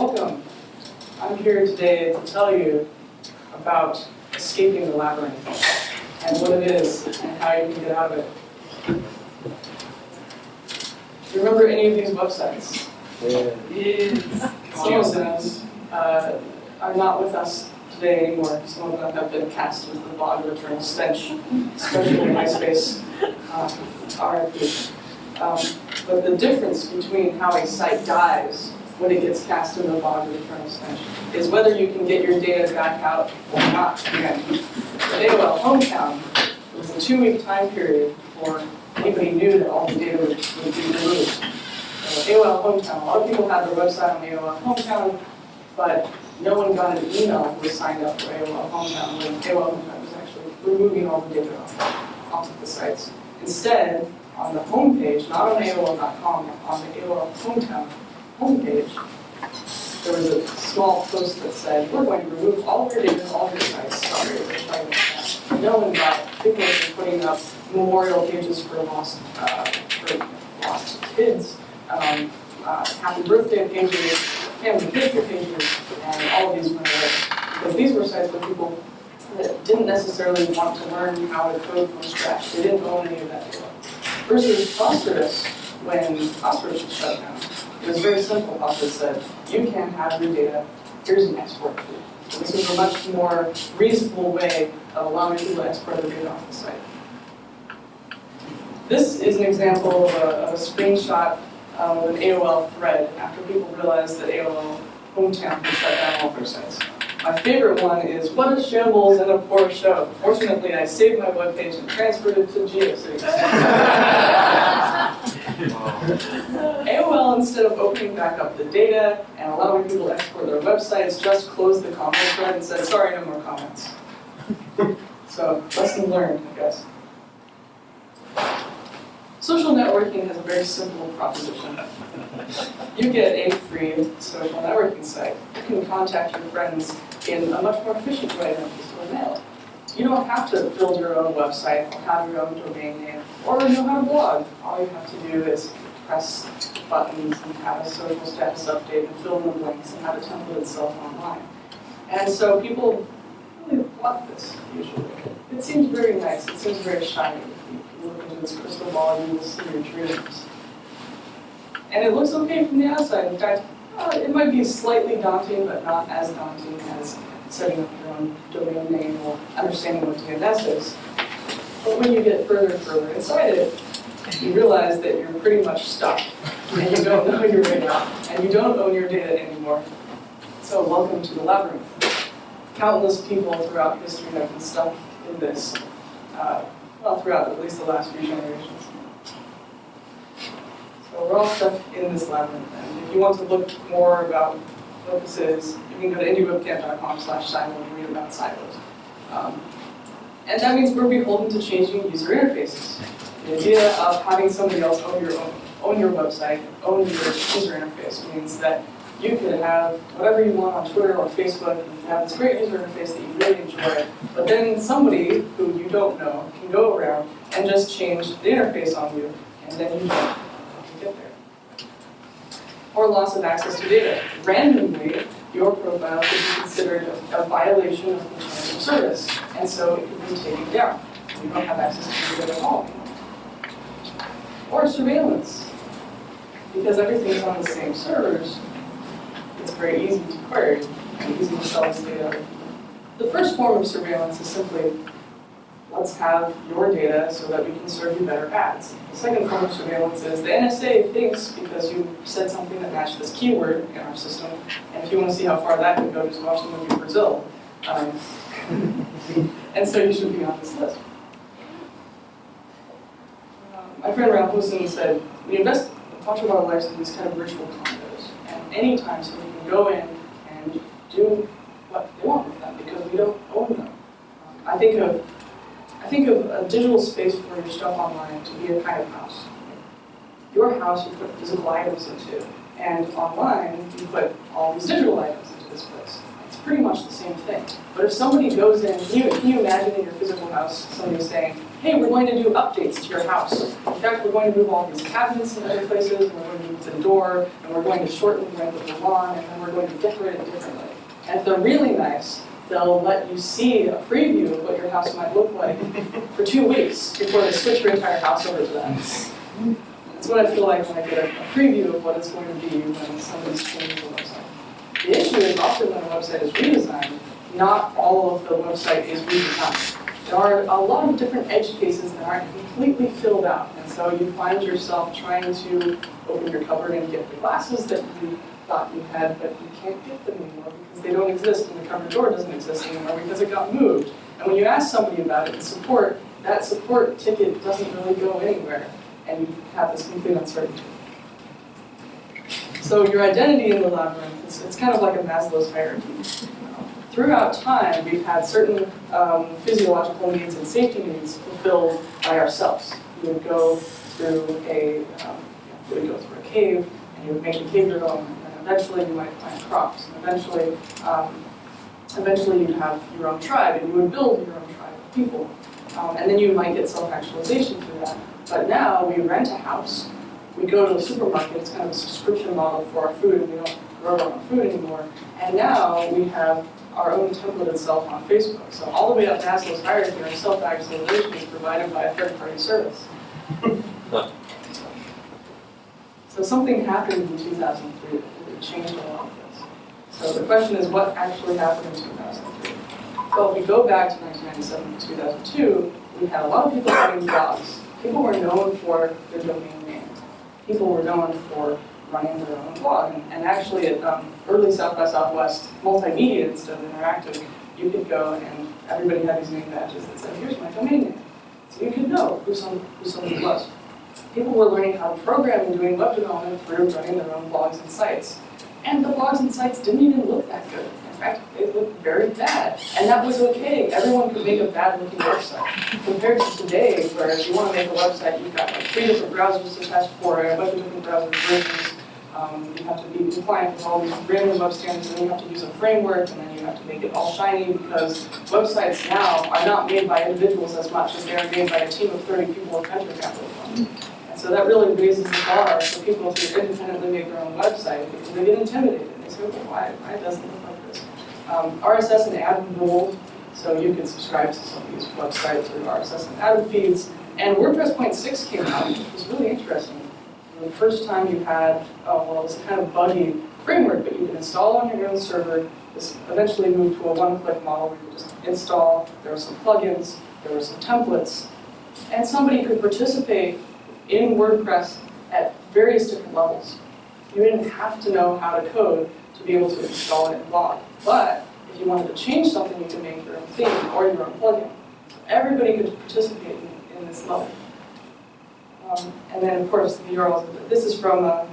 Welcome. I'm here today to tell you about escaping the labyrinth and what it is and how you can get out of it. Do you remember any of these websites? Yeah. Some of them uh, are not with us today anymore. Some of them have been cast into the bog of eternal stench, especially MySpace. Uh, RIP. Um, but the difference between how a site dies when it gets cast in the bog of eternal stench is whether you can get your data back out or not again. At AOL Hometown, was a two-week time period before anybody knew that all the data would, would be removed. Uh, so AOL Hometown, a lot of people had their website on AOL Hometown, but no one got an email who was signed up for AOL Hometown when AOL Hometown was actually removing all the data off, off the sites. Instead, on the homepage, not on AOL.com, on the AOL Hometown homepage, there was a small post that said, we're going to remove all of your data, all of your sites. Sorry, we're trying to do that." No one. People have been putting up memorial pages for lost, uh, for lost kids, um, uh, happy birthday pages, family picture pages, and all of these went away. Because these were sites where people that didn't necessarily want to learn how to code from scratch. They didn't own any of that data. Versus Posterous, when Posterous was shut down, it was very simple. Posterous said, you can have your data, here's an export tool. So this was a much more reasonable way of allowing people to export their data off the site. This is an example of a, of a screenshot um, of an AOL thread after people realized that AOL Hometown had shut down all their sites. My favorite one is, what a shambles and a poor show. Fortunately, I saved my webpage and transferred it to GeoCities. AOL, instead of opening back up the data and allowing people to export their websites, just closed the comment thread and said, sorry, no more comments. So, lesson learned, I guess. Social networking has a very simple proposition. You get a free social networking site. You can contact your friends in a much more efficient way than just over mail. You don't have to build your own website or have your own domain name or know how to blog. All you have to do is press buttons and have a social status update and fill in the blanks and have it template itself online. And so people really love this usually. It seems very nice. It seems very shiny. You look into this crystal ball, and you will see your dreams. And it looks okay from the outside. In fact, uh, it might be slightly daunting, but not as daunting as setting up your own domain name or understanding what DNS is. But when you get further and further inside it, you realize that you're pretty much stuck, and you don't know your out, and you don't own your data anymore. So welcome to the labyrinth. Countless people throughout history have been stuck in this, uh, well, throughout at least the last few generations. So we're all stuck in this labyrinth, and if you want to look more about is, you can go to indiewebcamp.com slash silo and read about silos. Um, and that means we're beholden to changing user interfaces. The idea of having somebody else own your own, own your website, own your user interface means that you can have whatever you want on Twitter or Facebook, you can have this great user interface that you really enjoy, but then somebody who you don't know can go around and just change the interface on you, and then you don't know how to get there. Or loss of access to data. Randomly, your profile could be considered a, a violation of the terms of service, and so it could be taken down. You don't have access to data at all. Or surveillance. Because everything's on the same servers, it's very easy to query and easy to sell this data. The first form of surveillance is simply, let's have your data so that we can serve you better ads. The second form of surveillance is the NSA thinks because you said something that matched this keyword in our system, and if you want to see how far that can go, just watch the movie Brazil. Um, and so you should be on this list. Um, my friend Ralph Wilson said, we invest much of our lives in these kind of virtual condos, and anytime somebody can go in and do what they want with them because we don't own them. I think of think of a digital space for your stuff online to be a kind of house. Your house you put physical items into, and online you put all these digital items into this place. It's pretty much the same thing. But if somebody goes in, can you, can you imagine in your physical house, somebody saying, hey, we're going to do updates to your house. In fact, we're going to move all these cabinets in other places, and we're going to move the door, and we're going to shorten the length of the lawn, and then we're going to decorate it differently. And if they're really nice, they'll let you see a preview of what your house might look like for two weeks before they switch your entire house over to that. That's what I feel like when I get a, a preview of what it's going to be when somebody's changing the website. The issue is often when a website is redesigned, not all of the website is redesigned. There are a lot of different edge cases that aren't completely filled out, and so you find yourself trying to open your cupboard and get the glasses that you thought you had, but you can't get them anymore because they don't exist, and the cupboard door doesn't exist anymore because it got moved. And when you ask somebody about it in support, that support ticket doesn't really go anywhere, and you have this complete uncertainty. So your identity in the labyrinth, it's, it's kind of like a Maslow's hierarchy. Throughout time, we've had certain um, physiological needs and safety needs fulfilled by ourselves. You would go through a, um, you would go through a cave, and you would make a cave your own, eventually you might plant crops, and eventually, um, eventually you'd have your own tribe, and you would build your own tribe of people. Um, and then you might get self-actualization through that. But now we rent a house, we go to the supermarket, it's kind of a subscription model for our food, and we don't grow our own food anymore. And now we have our own template itself on Facebook. So all the way up Maslow's hierarchy, our self-actualization is provided by a third-party service. So something happened in 2003 that changed a lot of this. So the question is, what actually happened in 2003? Well, if we go back to 1997 to 2002, we had a lot of people running blogs. People were known for their domain name. People were known for running their own blog. And, and actually, at um, early South by Southwest multimedia instead of interactive, you could go and everybody had these name badges that said, here's my domain name. So you could know who, some, who somebody was. People were learning how to program and doing web development through running their own blogs and sites. And the blogs and sites didn't even look that good. In fact, they looked very bad. And that was okay. Everyone could make a bad looking website. Compared to today, where if you want to make a website, you've got like three different browsers to test for a bunch of different browser versions. Um, you have to be compliant with all these random web standards, and then you have to use a framework, and then you have to make it all shiny because websites now are not made by individuals as much as they are made by a team of 30 people with venture capitalism. So that really raises the bar for people to independently make their own website because they get intimidated. They say, well, why, why doesn't it look like this? Um, RSS and Atom ruled, so you can subscribe to some of these websites or RSS and Atom feeds. And WordPress point six came out, which was really interesting. The first time you had, oh, well, it was a kind of buggy framework, but you could install on your own server. This eventually moved to a one-click model where you just install, there were some plugins, there were some templates, and somebody could participate in WordPress at various different levels. You didn't have to know how to code to be able to install it and blog. But if you wanted to change something, you could make your own theme or your own plugin. Everybody could participate in, in this level. Um, and then, of course, the URLs. This is from uh,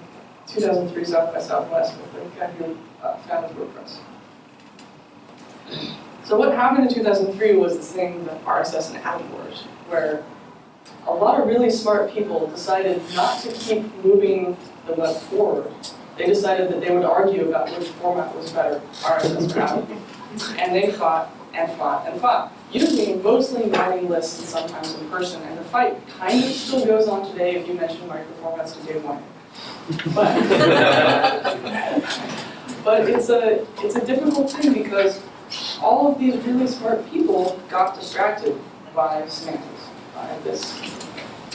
2003 South by Southwest with the guy who uh, founded WordPress. So what happened in 2003 was this thing, the RSS and Wars, where a lot of really smart people decided not to keep moving the web forward. They decided that they would argue about which format was better, RSS or Atom. And they fought and fought and fought, using mostly mailing lists and sometimes in person. And the fight kind of still goes on today if you mention microformats to Dave Winer. But, but it's a it's a difficult thing because all of these really smart people got distracted by semantics, this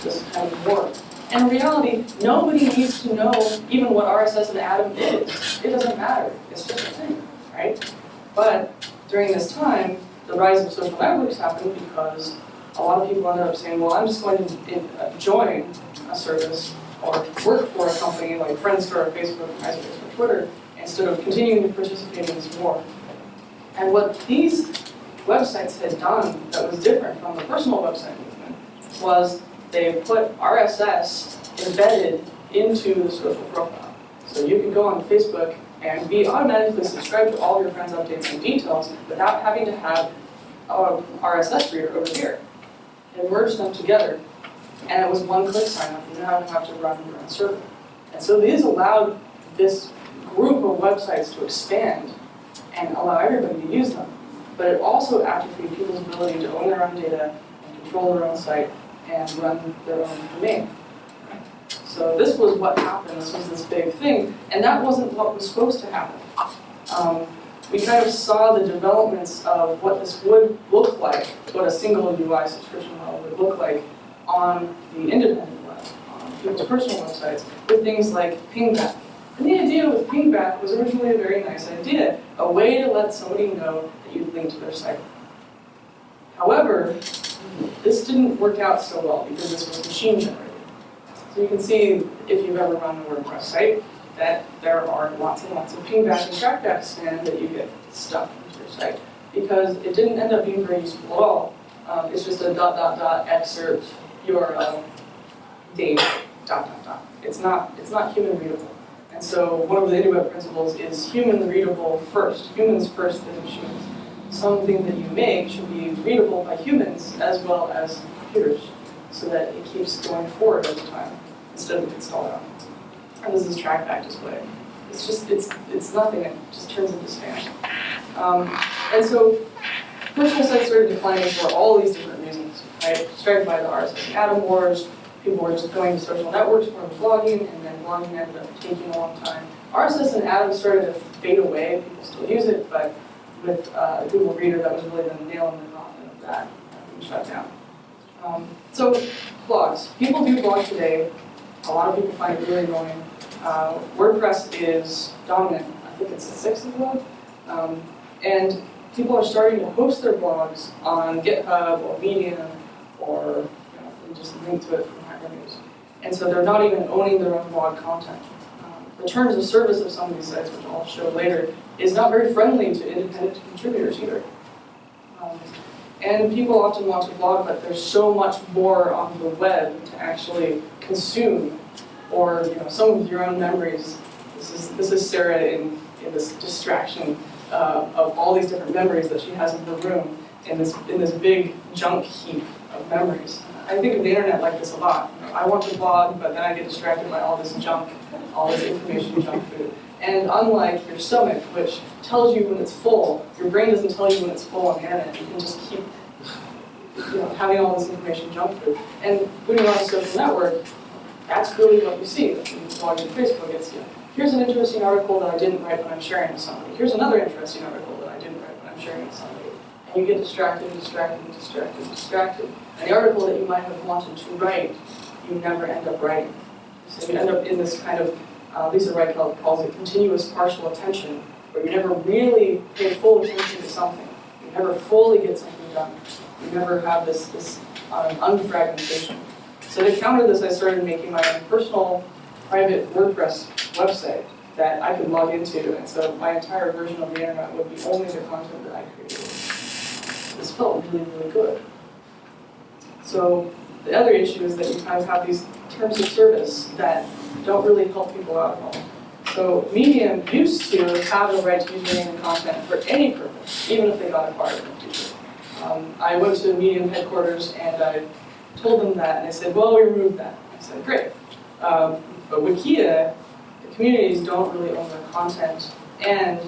this kind of war. And in reality, nobody needs to know even what RSS and Atom is. It doesn't matter. It's just a thing, right? But during this time, the rise of social networks happened because a lot of people ended up saying, well, I'm just going to uh, join a service or work for a company like Friendster or Facebook or MySpace or Twitter instead of continuing to participate in this war. And what these websites had done that was different from the personal website was they put RSS embedded into the social profile. So you can go on Facebook and be automatically subscribed to all of your friends' updates and details without having to have a RSS reader over here. It merged them together, and it was one-click sign-up. You didn't have to run your own server. And so these allowed this group of websites to expand and allow everybody to use them. But it also atrophied people's ability to own their own data, and control their own site, and run their own domain. So this was what happened, this was this big thing, and that wasn't what was supposed to happen. Um, we kind of saw the developments of what this would look like, what a single UI subscription model would look like on the independent web, on people's personal websites, with things like pingback. And the idea with pingback was originally a very nice idea, a way to let somebody know that you'd linked to their site. However, this didn't work out so well because this was machine generated. So you can see, if you've ever run a WordPress site, that there are lots and lots of pingback and trackback spam that you get stuck into your site because it didn't end up being very useful at all. Um, it's just a dot dot dot excerpt URL date dot dot dot. It's not it's not human readable. And so one of the IndieWeb principles is human readable first. Humans first then machines. Something that you make should be readable by humans as well as computers so that it keeps going forward over time instead of being stalled out. And this is trackback display. It's just, it's, it's nothing, it just turns into spam. Um, and so personal sites started declining for all these different reasons, right? Started by the RSS Atom wars, people were just going to social networks for blogging, and then blogging ended up taking a long time. RSS and Atom started to fade away, people still use it, but with uh, Google Reader, that was really the nail in the coffin of that, being shut down. Um, so blogs, people do blog today, a lot of people find it really annoying. Uh, WordPress is dominant. I think it's the sixth of them. Um, and people are starting to host their blogs on GitHub or Medium or you know, just link to it from Hacker News. And so they're not even owning their own blog content. The terms of service of some of these sites, which I'll show later, is not very friendly to independent contributors either. Um, and people often want to blog, but there's so much more on the web to actually consume or you know, some of your own memories. This is, this is Sarah in, in this distraction uh, of all these different memories that she has in her room in this, in this big junk heap of memories. I think of the internet like this a lot. I want to blog, but then I get distracted by all this junk, all this information junk food. And unlike your stomach, which tells you when it's full, your brain doesn't tell you when it's full on the internet. You can just keep you know, having all this information junk food. And putting on a social network, that's really what you see. When you log into Facebook, it's, you know, here's an interesting article that I didn't write, but I'm sharing with somebody. Here's another interesting article that I didn't write, but I'm sharing with somebody. And you get distracted and distracted and distracted and distracted. And the article that you might have wanted to write, you never end up writing. So you end up in this kind of, uh, Lisa Wright calls it continuous partial attention, where you never really pay full attention to something. You never fully get something done. You never have this, this um, unfragmentation. So to counter this, I started making my own personal private WordPress website that I could log into, and so my entire version of the internet would be only the content that I created. Felt really, really good. So the other issue is that you kind of have these terms of service that don't really help people out at all. So Medium used to have the right to use username and content for any purpose, even if they got acquired in the future. Um, I went to Medium headquarters and I told them that, and they said, well, we removed that. I said, great. Um, but Wikia, the communities don't really own their content, and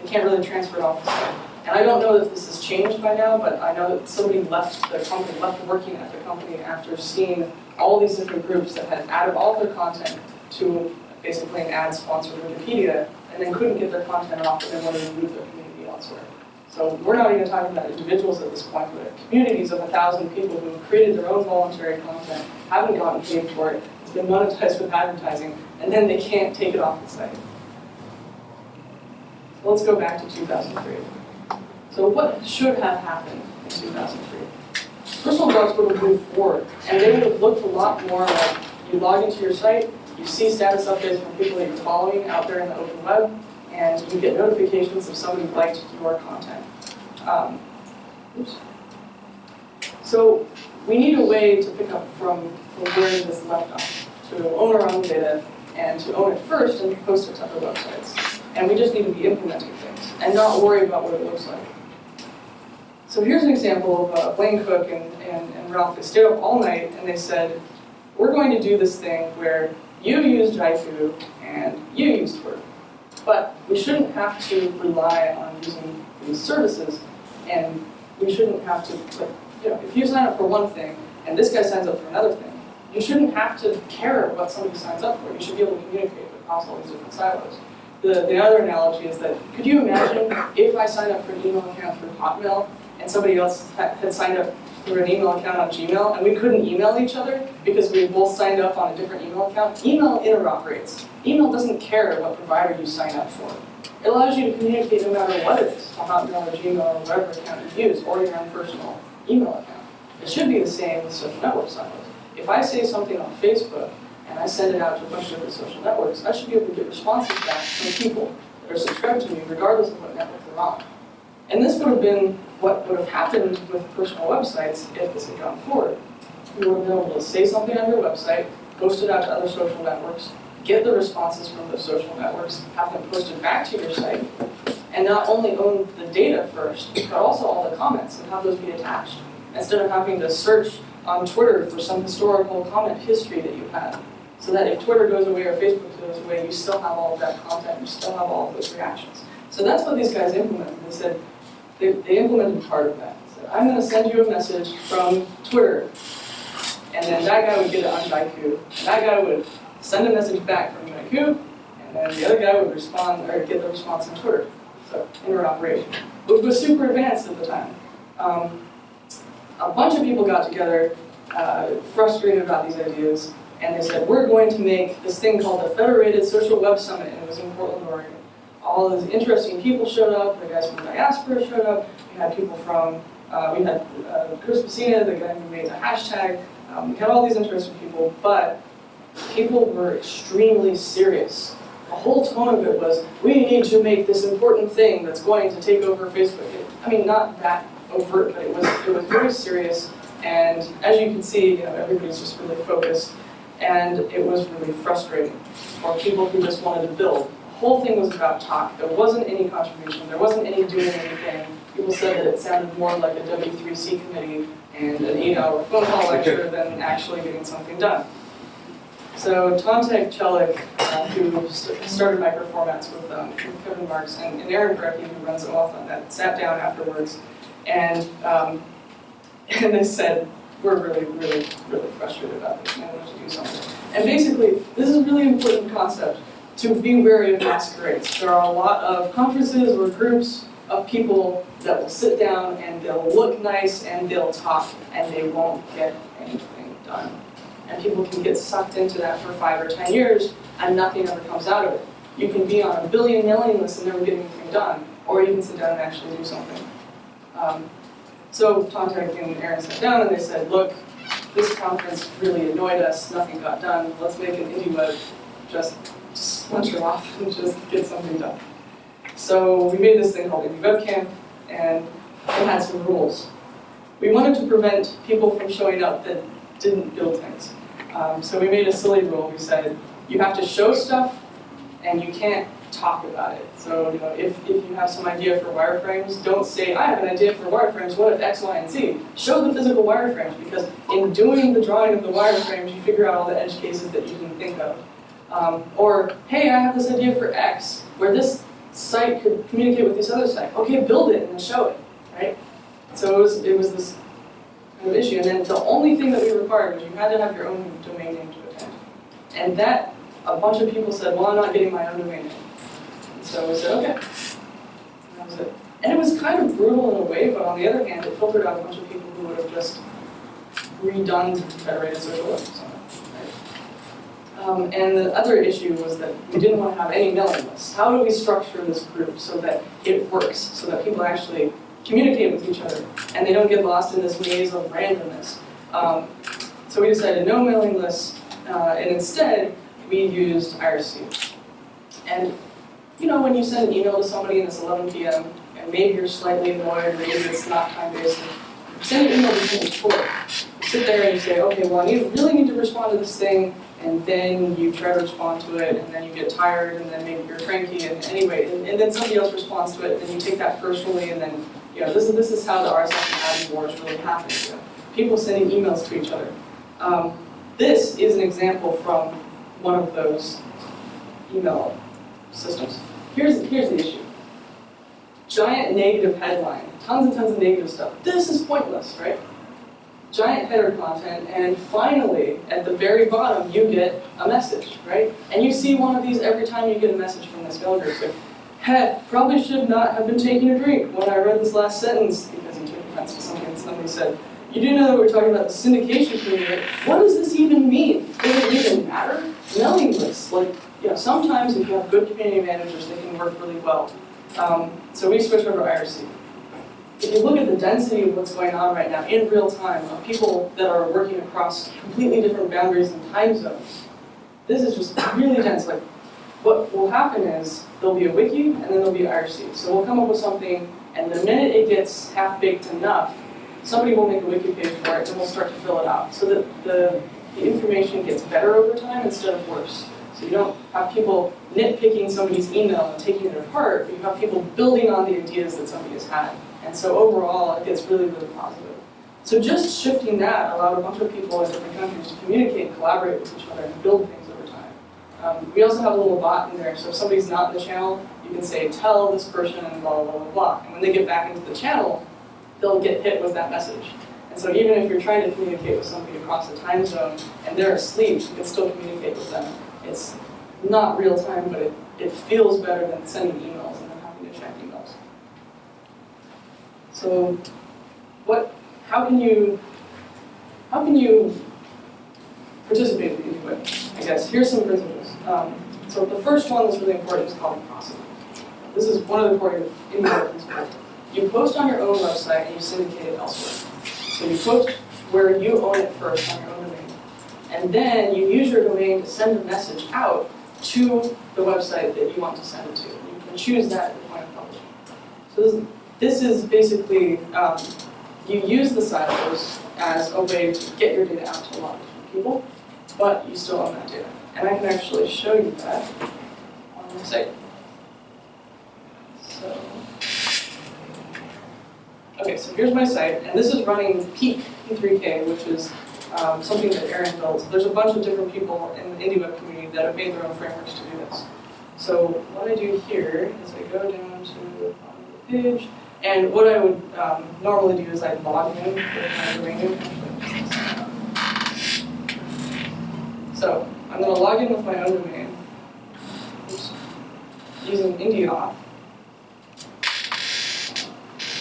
they can't really transfer it off the site. And I don't know if this has changed by now, but I know that somebody left the company, left working at the company after seeing all these different groups that had added all their content to basically an ad-sponsored Wikipedia, and then couldn't get their content off, and then wanted to move their community elsewhere. So we're not even talking about individuals at this point, but communities of a thousand people who have created their own voluntary content, haven't gotten paid for it, it's been monetized with advertising, and then they can't take it off the site. So let's go back to 2003. So what should have happened in 2003? Personal blogs would have moved forward, and they would have looked a lot more like you log into your site, you see status updates from people that you're following out there in the open web, and you get notifications if somebody liked your content. Um, oops. So we need a way to pick up from, from where this left off, to own our own data, and to own it first and post it to other websites. And we just need to be implementing things, and not worry about what it looks like. So here's an example of uh, Blaine Cook and, and, and Ralph. They stayed up all night, and they said, we're going to do this thing where you use Jaiku, and you use Twitter. But we shouldn't have to rely on using these services, and we shouldn't have to, like, you know, if you sign up for one thing, and this guy signs up for another thing, you shouldn't have to care what somebody signs up for. You should be able to communicate across all these different silos. The, the other analogy is that, could you imagine if I sign up for an email account through Hotmail, and somebody else had, signed up through an email account on Gmail, and we couldn't email each other because we both signed up on a different email account? Email interoperates. Email doesn't care what provider you sign up for. It allows you to communicate no matter what it is, on Hotmail or Gmail or whatever account you use, or your own personal email account. It should be the same with social network silos. If I say something on Facebook and I send it out to a bunch of different social networks, I should be able to get responses back from people that are subscribed to me regardless of what network they're on. And this would have been what would have happened with personal websites if this had gone forward. You would have been able to say something on your website, post it out to other social networks, get the responses from those social networks, have them posted back to your site, and not only own the data first, but also all the comments and have those be attached. Instead of having to search on Twitter for some historical comment history that you had. So that if Twitter goes away or Facebook goes away, you still have all of that content, you still have all of those reactions. So that's what these guys implemented. They said, they, they implemented part of that. Said, I'm going to send you a message from Twitter. And then that guy would get it on Jaiku. And that guy would send a message back from Jaiku. And then the other guy would respond, or get the response on Twitter. So interoperation, which was super advanced at the time. Um, a bunch of people got together, uh, frustrated about these ideas, and they said, we're going to make this thing called the Federated Social Web Summit, and it was in Portland, Oregon. All these interesting people showed up, the guys from Diaspora showed up, we had people from, uh, we had uh, Chris Messina, the guy who made the hashtag, um, we had all these interesting people, but people were extremely serious. The whole tone of it was, we need to make this important thing that's going to take over Facebook. I mean, not that overt, but it was, it was very serious. And as you can see, you know, everybody's just really focused. And it was really frustrating for people who just wanted to build. Whole thing was about talk. There wasn't any contribution. There wasn't any doing anything. People said that it sounded more like a W3C committee and an eight-hour phone call lecture than actually getting something done. So Tantek Çelik, uh, who started Microformats with, um, Kevin Marks, and, and Aaron Parecki, who runs OAuth on that sat down afterwards and, um, and they said, we're really, really, really frustrated about this and I want to do something. And basically, this is a really important concept to be wary of masquerades. There are a lot of conferences or groups of people that will sit down and they'll look nice and they'll talk and they won't get anything done. And people can get sucked into that for five or ten years and nothing ever comes out of it. You can be on a billion mailing lists and never get anything done, or you can sit down and actually do something. Um, so Tantek and Aaron sat down and they said, look, this conference really annoyed us, nothing got done, let's make an indie web, just splinter off and just get something done. So we made this thing called Indie WebCamp, and it had some rules. We wanted to prevent people from showing up that didn't build things. Um, so we made a silly rule. We said, you have to show stuff, and you can't talk about it. So, you know, if, if you have some idea for wireframes, don't say, I have an idea for wireframes, what if X, Y, and Z? Show the physical wireframes, because in doing the drawing of the wireframes, you figure out all the edge cases that you can think of. Um, or, hey, I have this idea for X, where this site could communicate with this other site. Okay, build it and show it, right? So it was, it was this kind of issue, and then the only thing that we required was you had to have your own domain name to attend. And that, a bunch of people said, well, I'm not getting my own domain name. So we said, okay. And that was it. And it was kind of brutal in a way, but on the other hand, it filtered out a bunch of people who would have just redone Federated Social Web? Um, and the other issue was that we didn't want to have any mailing lists. How do we structure this group so that it works, so that people actually communicate with each other and they don't get lost in this maze of randomness? Um, so we decided no mailing lists, uh, and instead we used IRC. And you know, when you send an email to somebody and it's 11 p.m., and maybe you're slightly annoyed, maybe it's not time-based, send an email to. You sit there and say, okay, well, I really need to respond to this thing, and then you try to respond to it, and then you get tired, and then maybe you're cranky, and anyway, and, and then somebody else responds to it, and you take that personally, and then, you know, this is, this is how the RSS and Atom wars really happen. You know? People sending emails to each other. Um, this is an example from one of those email systems. here's, here's the issue. Giant negative headline, tons and tons of negative stuff. This is pointless, right? Giant header content, and finally, at the very bottom, you get a message, right? And you see one of these every time you get a message from this mail group. Like, hey, probably should not have been taking a drink when I read this last sentence, because he took offense to something somebody said. You do know that we're talking about the syndication community. What does this even mean? Does it even matter? Mailing lists, like, you know, sometimes if you have good community managers, they can work really well. Um, so we switch over to IRC. If you look at the density of what's going on right now in real time, of people that are working across completely different boundaries and time zones, this is just really dense. Like, what will happen is there'll be a wiki and then there'll be IRC. So we'll come up with something, and the minute it gets half-baked enough, somebody will make a wiki page for it, and we'll start to fill it out. So that the, the information gets better over time instead of worse. So you don't have people nitpicking somebody's email and taking it apart, but you have people building on the ideas that somebody has had. And so overall, it gets really, really positive. So just shifting that allowed a bunch of people in different countries to communicate and collaborate with each other and build things over time. Um, we also have a little bot in there, so if somebody's not in the channel, you can say, tell this person blah, blah, blah, blah. And when they get back into the channel, they'll get hit with that message. And so even if you're trying to communicate with somebody across a time zone and they're asleep, you can still communicate with them. It's not real time, but it, it feels better than sending emails and then having to check emails. So what, how can you, how can you participate in the? I guess, here's some principles. Um, so the first one that's really important is called process. This is one of the core IndieWeb principles. You post on your own website and you syndicate it elsewhere. So you post where you own it first on your own domain. And then you use your domain to send a message out to the website that you want to send it to. You can choose that at the point of publishing. So this, this is basically, um, you use the silos as a way to get your data out to a lot of different people, but you still own that data. And I can actually show you that on the site. So, okay, so here's my site, and this is running Peak P3K, which is um, something that Aaron built. There's a bunch of different people in the IndieWeb community that have made their own frameworks to do this. So what I do here is I go down to the bottom of the page, and what I would um, normally do is I log in with my domain. So I'm going to log in with my own domain Oops. using IndieAuth.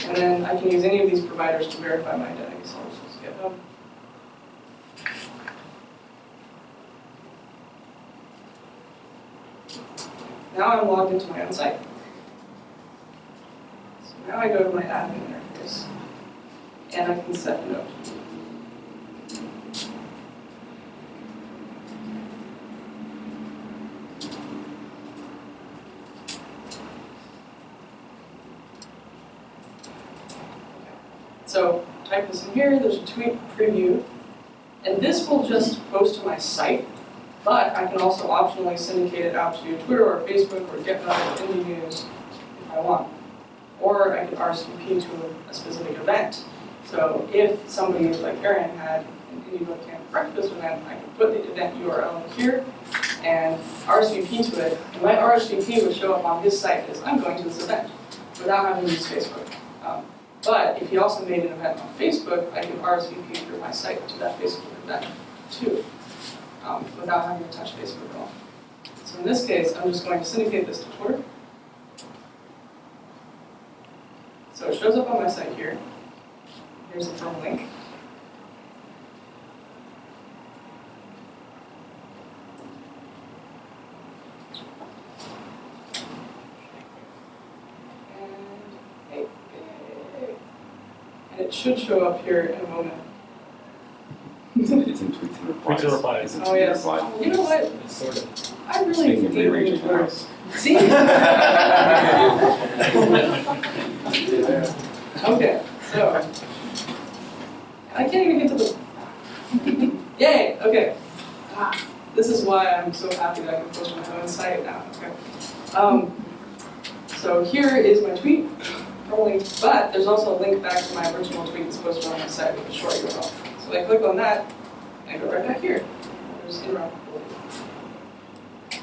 And then I can use any of these providers to verify my identity. So I'll just use GitHub. Now I'm logged into my own site. Now I go to my admin interface, and I can set a note. So type this in here, there's a tweet preview, and this will just post to my site, but I can also optionally syndicate it out to Twitter or Facebook or GitHub or Indie News if I want. Or I could RSVP to a, specific event. So if somebody like Aaron had an Indie Web Camp breakfast event, I could put the event URL here and RSVP to it. And my RSVP would show up on his site as I'm going to this event without having to use Facebook. Um, but if he also made an event on Facebook, I could RSVP through my site to that Facebook event too, um, without having to touch Facebook at all. So in this case, I'm just going to syndicate this to Twitter. So it shows up on my site here. Here's the permalink. And, hey, hey, and it should show up here in a moment. It's in, it's in tweets and replies. Tweets and replies. It's in Oh, tweet yes. reply. You know what? It's sort of. I really Speaking of hate rearranging reading the Twitter. See? Okay, so. I can't even get to the. Yay, okay. Ah, This is why I'm so happy that I can post my own site now, okay. Um, so here is my tweet, only, but there's also a link back to my original tweet that's posted on my site with a short URL. So I click on that, and I go right back here. There's.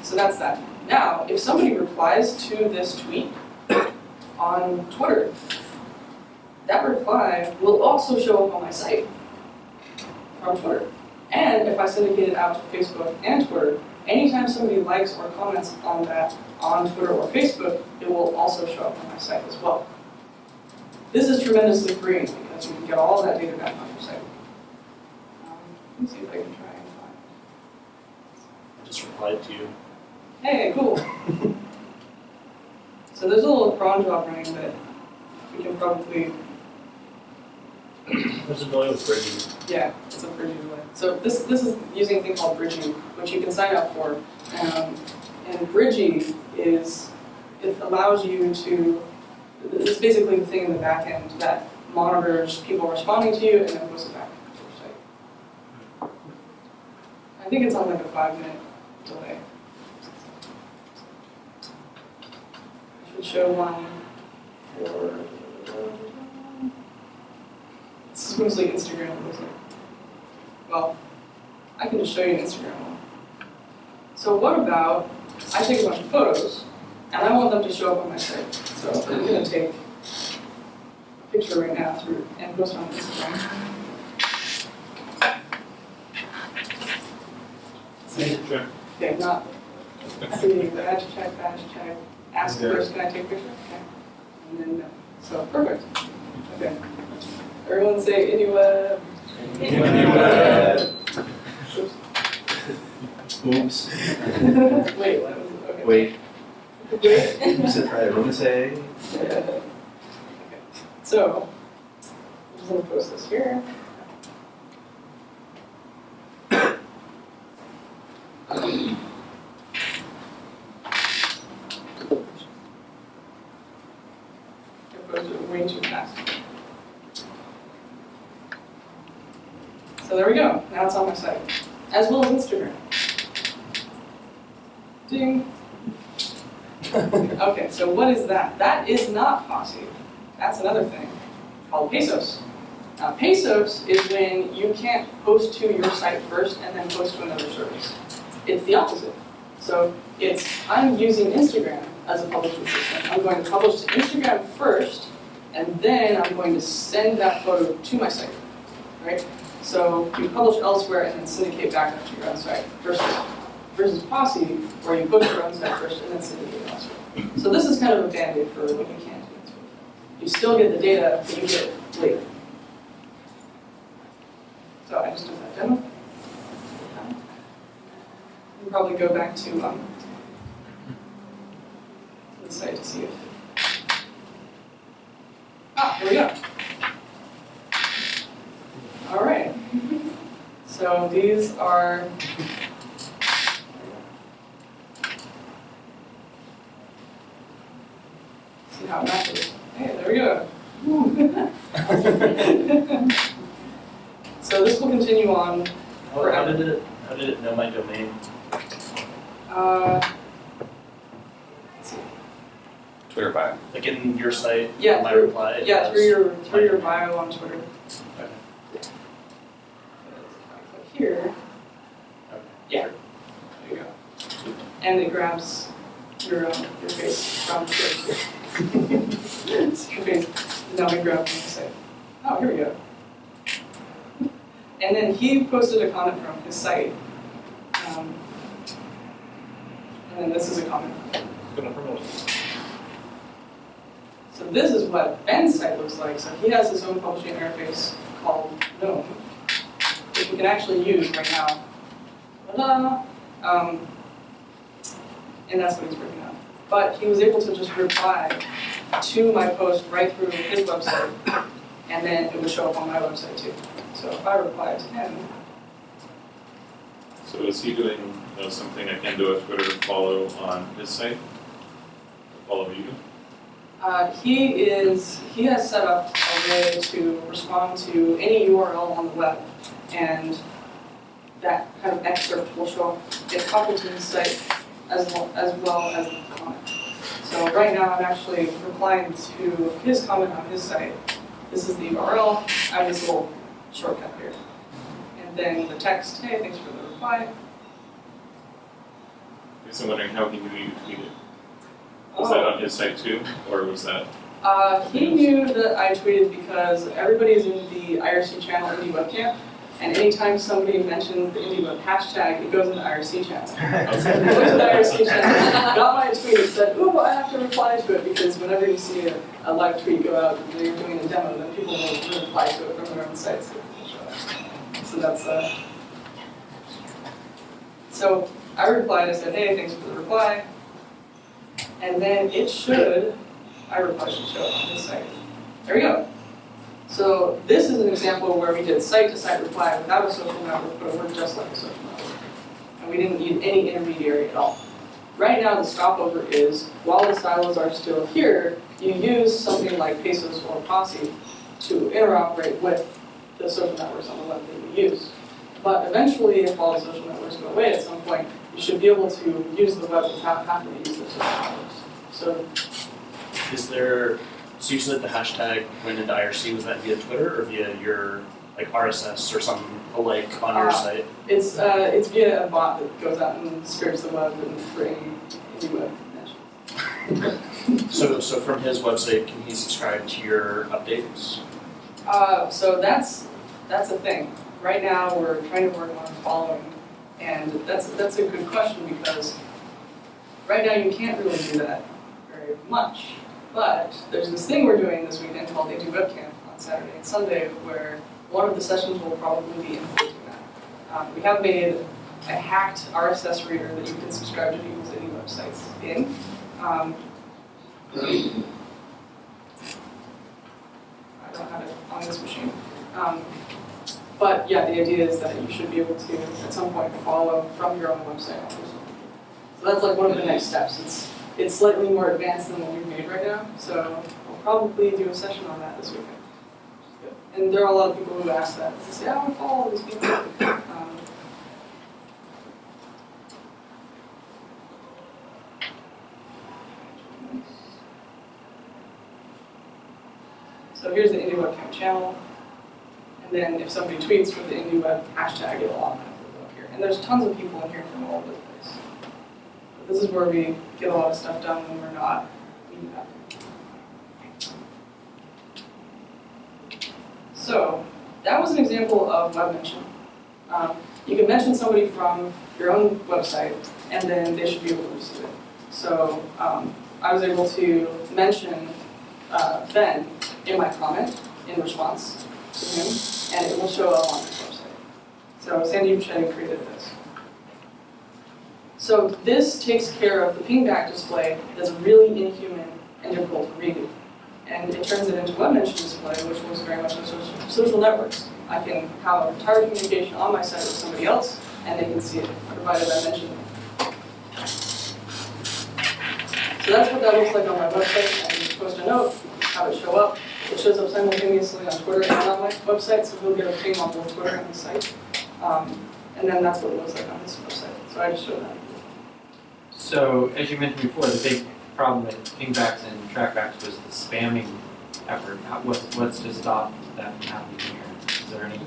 So that's that. Now, if somebody replies to this tweet on Twitter, that reply will also show up on my site from Twitter. And if I syndicate it out to Facebook and Twitter, anytime somebody likes or comments on that on Twitter or Facebook, it will also show up on my site as well. This is tremendously freeing because you can get all that data back on your site. Um, let me see if I can try and find. I just replied to you. Hey, cool. so there's a little cron job running that we can probably, There's a million with bridging. yeah, it's a bridging way. So this this is using a thing called bridging, which you can sign up for. Um, and bridging is it allows you to it's basically the thing in the back end that monitors people responding to you and then posts it back to your site. I think it's on like a five minute delay. Show one for. This is mostly Instagram, like. Well, I can just show you an Instagram one. So what about, I take a bunch of photos, and I want them to show up on my site. So I'm gonna take a picture right now through, and post on Instagram. Sure. Okay, not, see, badge check, badge check, ask first, can I take a picture? Okay. And then, no. so, perfect. Okay. Everyone say anywhere. Oops. Oops. Wait, what was, okay. Wait, Wait. you said try to say. Okay. So, I'm just gonna post this here. I posted it way too fast. So there we go, now it's on my site, as well as Instagram. Ding. Okay, so what is that? That is not Posse. That's another thing called Pesos. Now, Pesos is when you can't post to your site first and then post to another service. It's the opposite. So it's I'm using Instagram as a publishing system. I'm going to publish to Instagram first, and then I'm going to send that photo to my site, right? So you publish elsewhere and then syndicate back up to your own site versus versus Posse, where you post your own site first and then syndicate elsewhere. So this is kind of a band-aid for what you can't do. You still get the data, but you get it later. So I just did that demo. We'll probably go back to um, the site to see if. Ah, here we go. All right. So these are. See how it matches. Hey, there we go. so this will continue on. How, how did it, how did it know my domain? Uh. Twitter bio. Like in your site, Yeah, my through- reply? Yeah, through your through your bio on Twitter. Okay. If I click here, Okay. Yeah. there you go. And it grabs your your face from Twitter. It's your face is now grabbed from the site. Oh, here we go. And then he posted a comment from his site. Um, and then this is a comment. So this is what Ben's site looks like. So he has his own publishing interface called Known, which we can actually use right now. Um, and that's what he's working on. But he was able to just reply to my post right through his website, and then it would show up on my website too. So if I reply to him, So is he doing uh, something akin to a Twitter follow on his site? Follow you? Uh, he is, he has set up a way to respond to any URL on the web, and that kind of excerpt will show up, get copied to his site as well, as well as the comment. So right now, I'm actually replying to his comment on his site. This is the URL, I have this little shortcut here. And then the text, hey, thanks for the reply. guess I'm wondering how he knew you tweeted. Was that on his site too, or was that? Uh, he knew that I tweeted because everybody's in the IRC channel Indie WebCamp, and anytime somebody mentions the Indie Web hashtag, it goes in the IRC channel. So I went to the IRC channel, got my tweet, and said, ooh, I have to reply to it, because whenever you see a, a live tweet go out, and you're doing a demo, then people will reply to it from their own sites. So that's, uh, so I replied, I said, hey, thanks for the reply. And then it should, I replied should show up on this site. There we go. So this is an example where we did site-to-site reply without a social network, but it worked just like a social network. And we didn't need any intermediary at all. Right now, the stopover is, while the silos are still here, you use something like PESOS or POSSE to interoperate with the social networks on the web that you use. But eventually, if all the social networks go away at some point, you should be able to use the web without having to use the social networks. So Is there, so you said the hashtag went into IRC, was that via Twitter or via your, like RSS or something alike on your Uh, site? it's, uh, it's via a bot that goes out and scrapes the web and for any, web mentions. So, so from his website, can he subscribe to your updates? Uh, so that's, that's a thing. Right now, we're trying to work on following, and that's, that's a good question because right now you can't really do that very much. But there's this thing we're doing this weekend called Indie Webcamp on Saturday and Sunday where one of the sessions will probably be implementing that. Um, we have made a hacked RSS reader that you can subscribe to people's indie websites in. Um, I don't have it on this machine. Um, but yeah, the idea is that you should be able to, at some point, follow from your own website. So that's like one of the next steps. It's, it's slightly more advanced than what we've made right now, so we'll probably do a session on that this weekend. And there are a lot of people who ask that. They say, I want to follow these people. Um, So here's the Indie WebCamp channel. And then if somebody tweets with the IndieWeb hashtag, it'll automatically go up here. And there's tons of people in here from all over the this is where we get a lot of stuff done when we're not meeting up. So that was an example of web mention. Um, you can mention somebody from your own website, and then they should be able to receive it. So um, I was able to mention uh, Ben in my comment in response to him, and it will show up on his website. So Sandeep Shetty created this. So this takes care of the pingback display that's really inhuman and difficult to read. And it turns it into web mention display, which looks very much like social, networks. I can have entire communication on my site with somebody else, and they can see it, provided I mention it. So that's what that looks like on my website. I can just post a note, have it show up. It shows up simultaneously on Twitter and on my website, so he'll get a ping on both Twitter and the site. Um, and then that's what it looks like on this website. So I just showed that. So, as you mentioned before, the big problem with pingbacks and trackbacks was the spamming effort. What's, what's to stop that from happening here? Is there any?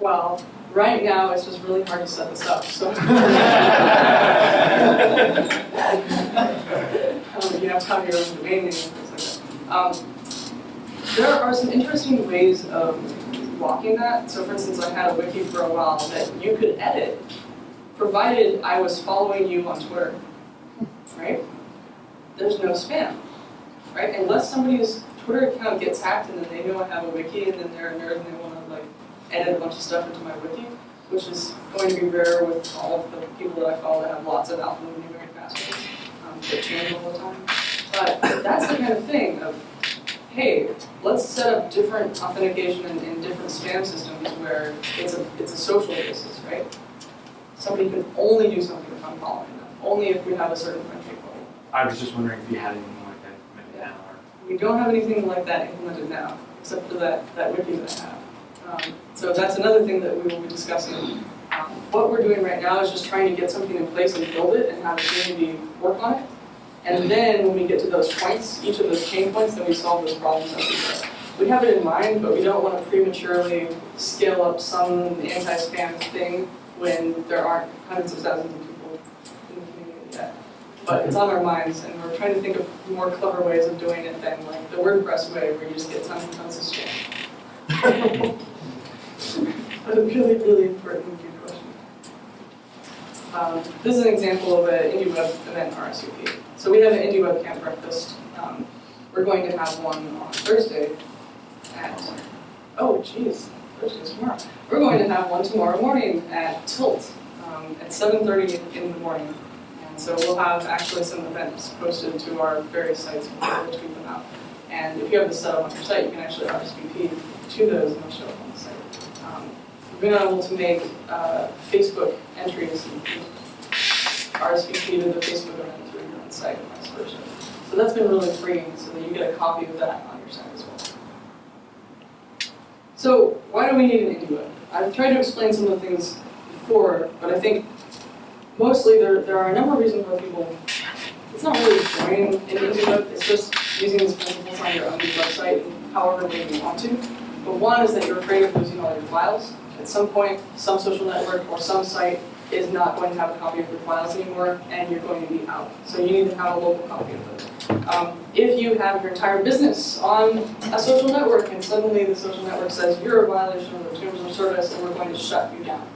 Well, right now, it's just really hard to set this up, so. Um, you have to have your own domain name and things like that. Um, there are some interesting ways of blocking that. So for instance, I had a wiki for a while that you could edit, provided I was following you on Twitter, right? There's no spam, right? Unless somebody's Twitter account gets hacked and then they know I have a wiki and then they're a nerd and they want to like edit a bunch of stuff into my wiki, which is going to be rare with all of the people that I follow that have lots of alphanumeric passwords um, that change all the time. But that's the kind of thing of, hey, let's set up different authentication and, and different spam systems where it's a it's a social basis, right? Somebody can only do something if I'm following them, only if we have a certain friendship level. I was just wondering if you had anything like that implemented now or. We don't have anything like that implemented now, except for that, that wiki that I have. Um, so that's another thing that we will be discussing. Um, what we're doing right now is just trying to get something in place and build it and have the community work on it. And then when we get to those points, each of those pain points, then we solve those problems as we go. We have it in mind, but we don't want to prematurely scale up some anti-spam thing when there aren't hundreds of thousands of people in the community yet. But it's on our minds, and we're trying to think of more clever ways of doing it than like the WordPress way, where you just get tons and tons of spam. But a really, really important good question. Um, this is an example of an IndieWeb event RSVP. So we have an IndieWeb camp breakfast. Um, we're going to have one on Thursday at, oh geez, Tomorrow. We're going to have one tomorrow morning at Tilt um, at 7.30 in the morning. And so we'll have actually some events posted to our various sites and we'll tweet them out. And if you have this set up on your site, you can actually RSVP to those and they'll show up on the site. Um, We've been able to make uh, Facebook entries and RSVP to the Facebook event through your own site and vice versa. So that's been really freeing so that you get a copy of that on your site as well. So why do we need an IndieWeb? I've tried to explain some of the things before, but I think mostly there, there are a number of reasons why people, it's not really joining an it's just using these principles on your own website however way you want to. But one is that you're afraid of losing all your files. At some point, some social network or some site is not going to have a copy of your files anymore, and you're going to be out. So you need to have a local copy of those. Um, if you have your entire business on a social network, and suddenly the social network says you're a violation of the terms of service, and we're going to shut you down.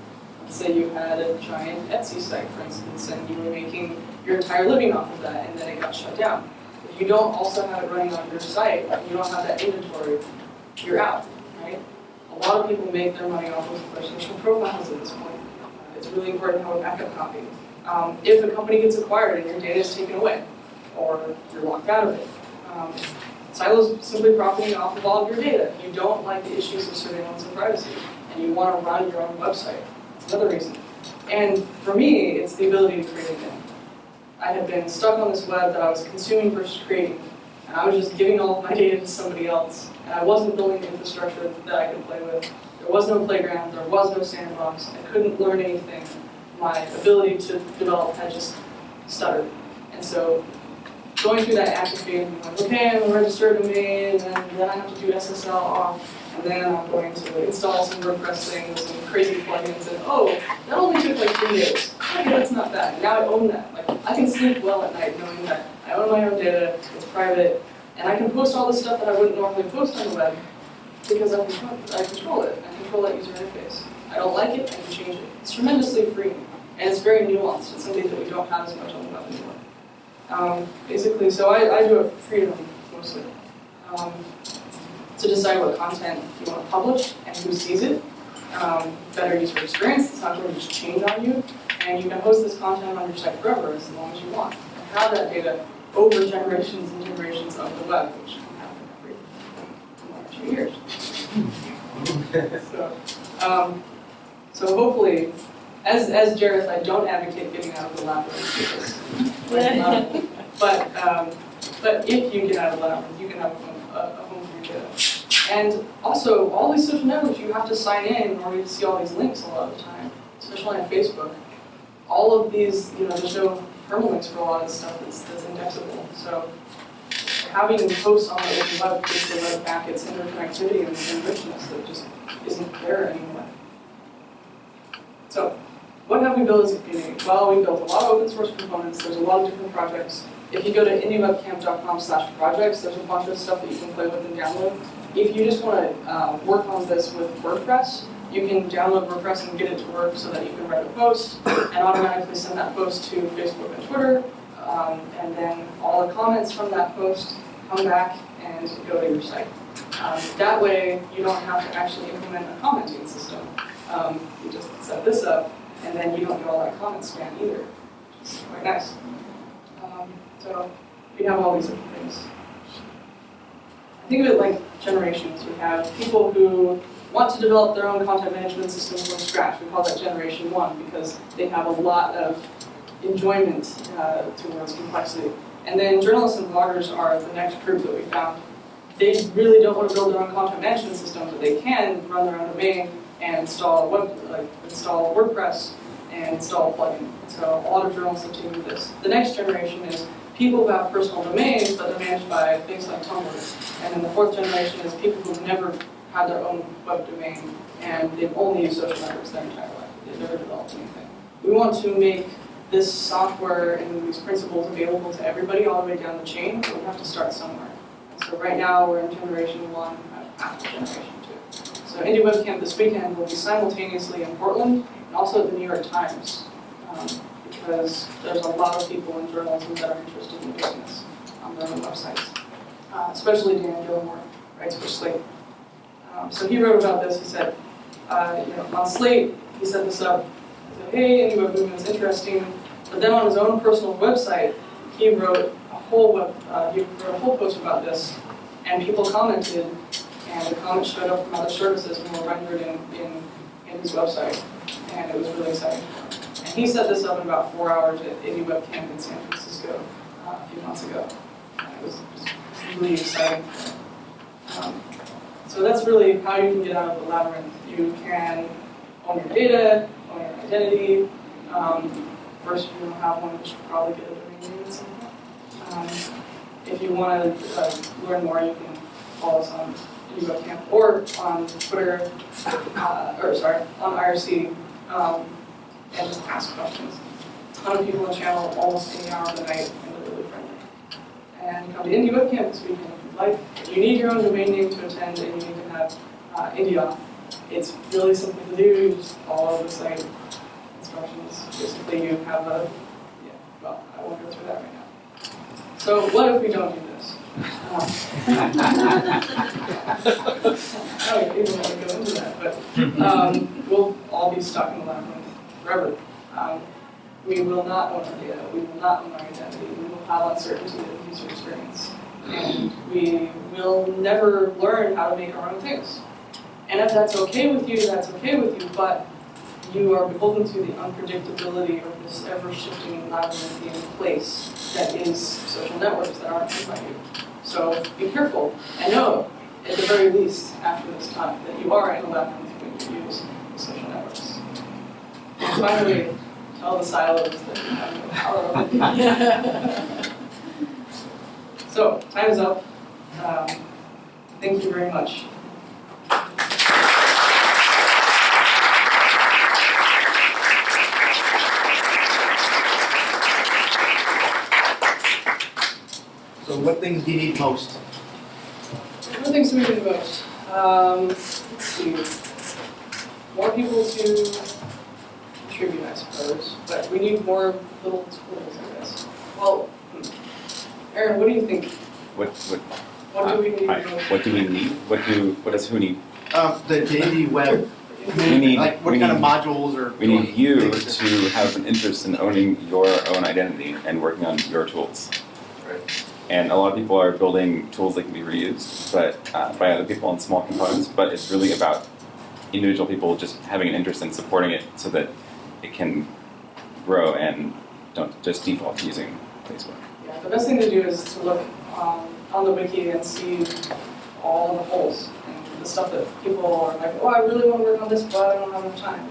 Let's say you had a giant Etsy site, for instance, and you were making your entire living off of that, and then it got shut down. If you don't also have it running on your site, you don't have that inventory, you're out, right? A lot of people make their money off of their social profiles at this point. It's really important to have a backup copy. Um, if a company gets acquired and your data is taken away, or you're locked out of it, um, Silo's simply profiting off of all of your data. You don't like the issues of surveillance and privacy, and you want to run your own website. That's another reason. And for me, it's the ability to create again. I had been stuck on this web that I was consuming versus creating, and I was just giving all of my data to somebody else, and I wasn't building the infrastructure that I could play with. There was no playground, there was no sandbox, I couldn't learn anything. My ability to develop had just stuttered. And so going through that atrophy like, okay, I'm gonna register a domain, and then I have to do SSL off, and then I'm going to install some WordPress things and crazy plugins, and oh, that only took like three days. That's not bad. Now I own that. Like, I can sleep well at night knowing that I own my own data, it's private, and I can post all the stuff that I wouldn't normally post on the web because I control, I control it. I control that user interface. I don't like it, I can change it. It's tremendously freeing, and it's very nuanced. It's something that we don't have as much on the web anymore. Um, basically, so I, I do it for freedom mostly. Um, to decide what content you want to publish and who sees it. Um, better user experience, it's not going to just change on you. And you can host this content on your site forever as long as you want. And have that data over generations and generations of the web, which can happen every two years. So, um, so hopefully, as, as Jareth, I don't advocate getting out of the labyrinth because, um, but, um, but if you get out of the labyrinth, you can have a home, a, a home for your data. And also, all these social networks, you have to sign in in order to see all these links a lot of the time, especially on Facebook. All of these, you know, there's no permalinks for a lot of stuff that's, that's indexable. So having posts on the open web gives the web back its interconnectivity and and richness that just isn't there anymore. So what have we built as a community? Well, we built a lot of open source components. There's a lot of different projects. If you go to indiewebcamp.com slash projects, there's a bunch of stuff that you can play with and download. If you just want to uh, work on this with WordPress, you can download WordPress and get it to work so that you can write a post and automatically send that post to Facebook and Twitter. Um, and then all the comments from that post come back and go to your site. Um, that way, you don't have to actually implement a commenting system. Um, you just set this up, and then you don't get all that comment spam either, quite nice. Um, so we have all these different things. I think of it like generations. We have people who want to develop their own content management systems from scratch. We call that generation one because they have a lot of enjoyment uh, towards complexity. And then journalists and bloggers are the next group that we found. They really don't want to build their own content management system, but they can run their own domain and install web, like install WordPress and install a plugin. So a lot of journalists have taken this. The next generation is people who have personal domains, but they're managed by things like Tumblr. And then the fourth generation is people who've never had their own web domain and they've only used social networks their entire life. They've never developed anything. We want to make this software and these principles available to everybody all the way down the chain, but we have to start somewhere. So right now, we're in generation one, after generation two. So Indie WebCamp this weekend will be simultaneously in Portland and also at the New York Times. um, Because there's a lot of people in journalism that are interested in doing this on their own websites. Uh, Especially Dan Gillmor, writes for Slate. Um, So he wrote about this, he said, uh, you know, on Slate, he set this up, he said, hey, Indie Web Movement is interesting. But then on his own personal website, he wrote a whole web, uh, he wrote a whole post about this, and people commented, and the comments showed up from other services and were rendered in, in, in his website, and it was really exciting. And he set this up in about four hours at Indie Web Camp in San Francisco uh, a few months ago. And it was really exciting. Um, so that's really how you can get out of the labyrinth. You can own your data, own your identity. Um, first, if you don't have one, you should probably get a domain name at. Um, if you want to uh, learn more, you can follow us on UWebCamp or on Twitter, uh, or sorry, on IRC, um, and just ask questions. A ton of people on the channel almost any hour of the night, and they're really friendly. And come to Indie WebCamp this weekend if you'd like. You need your own domain name to attend, and you need to have uh, off. It's really simple to do, you just follow the site instructions. Basically, you have a, yeah, well, I won't go through that right now. So what if we don't do this? I don't even want to go into that, but um, we'll all be stuck in the labyrinth forever. Um, we will not own our data, we will not own our identity, we will have uncertainty of user experience. And we will never learn how to make our own things. And if that's okay with you, that's okay with you, but you are beholden to the unpredictability of this ever-shifting labyrinthian place that is social networks that aren't owned by you. So be careful, and know, at the very least, after this time, that you are in a labyrinth when you use social networks. And finally, tell the silos that you have no power over. So, time is up. Um, Thank you very much. So what things do you need most? What things do we need most? Um, let's see. More people to contribute, I suppose, but we need more little tools, I guess. Well, hmm. Aaron, what do you think? What, what, What do we need hi, most? what do we need? What do, what does who need? Um, the, the indie web, We need, like what we kind of modules or? we need you things to have an interest in owning your own identity and working on your tools. Right. And a lot of people are building tools that can be reused, but uh, by other people in small components. But it's really about individual people just having an interest in supporting it so that it can grow and don't just default to using Facebook. Yeah, the best thing to do is to look um, on the wiki and see all the holes and the stuff that people are like, oh, I really want to work on this, but I don't have enough time.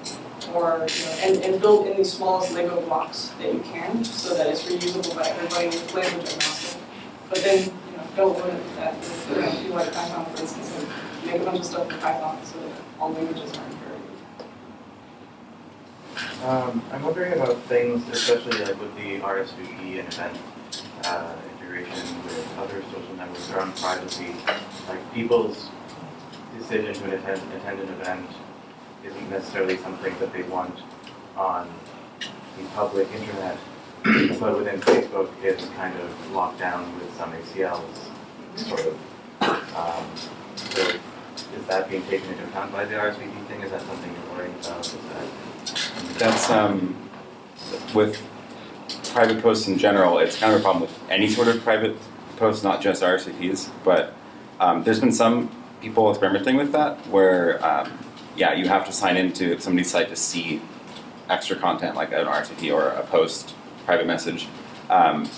Or, you know, and, and build in the smallest Lego blocks that you can so that it's reusable by everybody with language agnostic. But then, you know, don't limit that. If you're going to like Python, for instance, and make a bunch of stuff in Python so that all languages are imperative. Um, I'm wondering about things, especially like with the RSVP and event uh, integration with other social networks around privacy. Like people's decision to attend, attend an event isn't necessarily something that they want on the public internet, but within Facebook, it's kind of locked down with some ACLs, sort of. Um, so is that being taken into account by the RSVP thing? Is that something you're worrying about? That That's um, with private posts in general. It's kind of a problem with any sort of private post, not just RSVPs. But um, there's been some people experimenting with that, where um, yeah, you have to sign into somebody's site to see extra content like an RSVP or a post, private message. Um,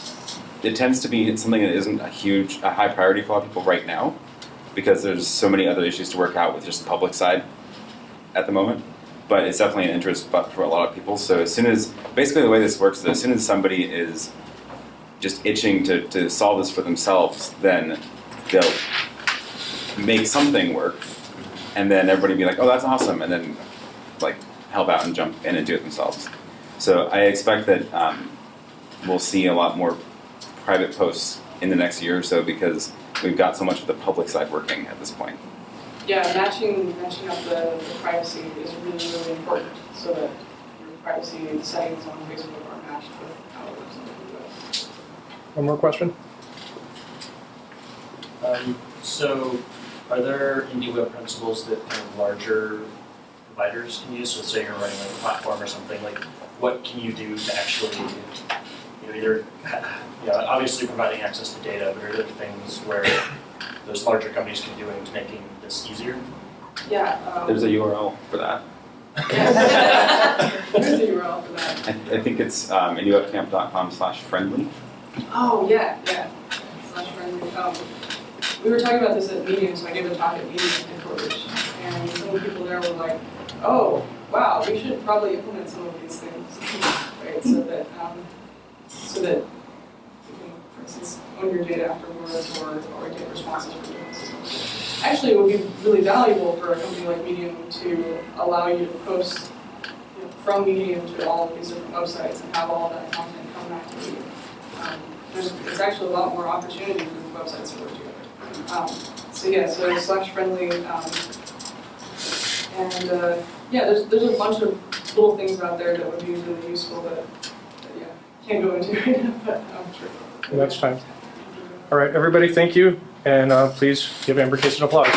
it tends to be something that isn't a huge, a high priority for a lot of people right now, because there's so many other issues to work out with just the public side at the moment but it's definitely an interest for a lot of people. So as soon as basically the way this works is as soon as somebody is just itching to, to solve this for themselves, then they'll make something work and then everybody be like, Oh, that's awesome and then like help out and jump in and do it themselves. So I expect that um, we'll see a lot more private posts in the next year or so because we've got so much of the public side working at this point. Yeah, matching, matching up the, the privacy is really, really important, so that your privacy settings on Facebook are matched with how it works on the web. One more question? Um, so, are there indie web principles that kind of larger providers can use? So, say you're running like a platform or something, like what can you do to actually, you know, either, you know, obviously providing access to data, but are there things where those larger companies can do into making this easier? Yeah, um. There's a URL for that. There's a URL for that. I, I think it's um, indiewebcamp.com slash friendly. Oh, yeah, yeah. Slash friendly. Um, we were talking about this at Medium, so I gave a talk at Medium headquarters, and some of the people there were like, oh, wow, we should probably implement some of these things, right? So that, um, so that you can, for instance, own your data afterwards or, or get responses from systems. Actually, it would be really valuable for a company like Medium to allow you to post you know, from Medium to all of these different websites and have all that content come back to you. Um, there's, there's actually a lot more opportunity for the websites to work together. Um, so yeah, so slash friendly, um, and, uh, yeah, there's, there's a bunch of little things out there that would be really useful that, can't go into right now, but I'm sure. Next time. All right, everybody, thank you, and uh, please give Amber Case an applause.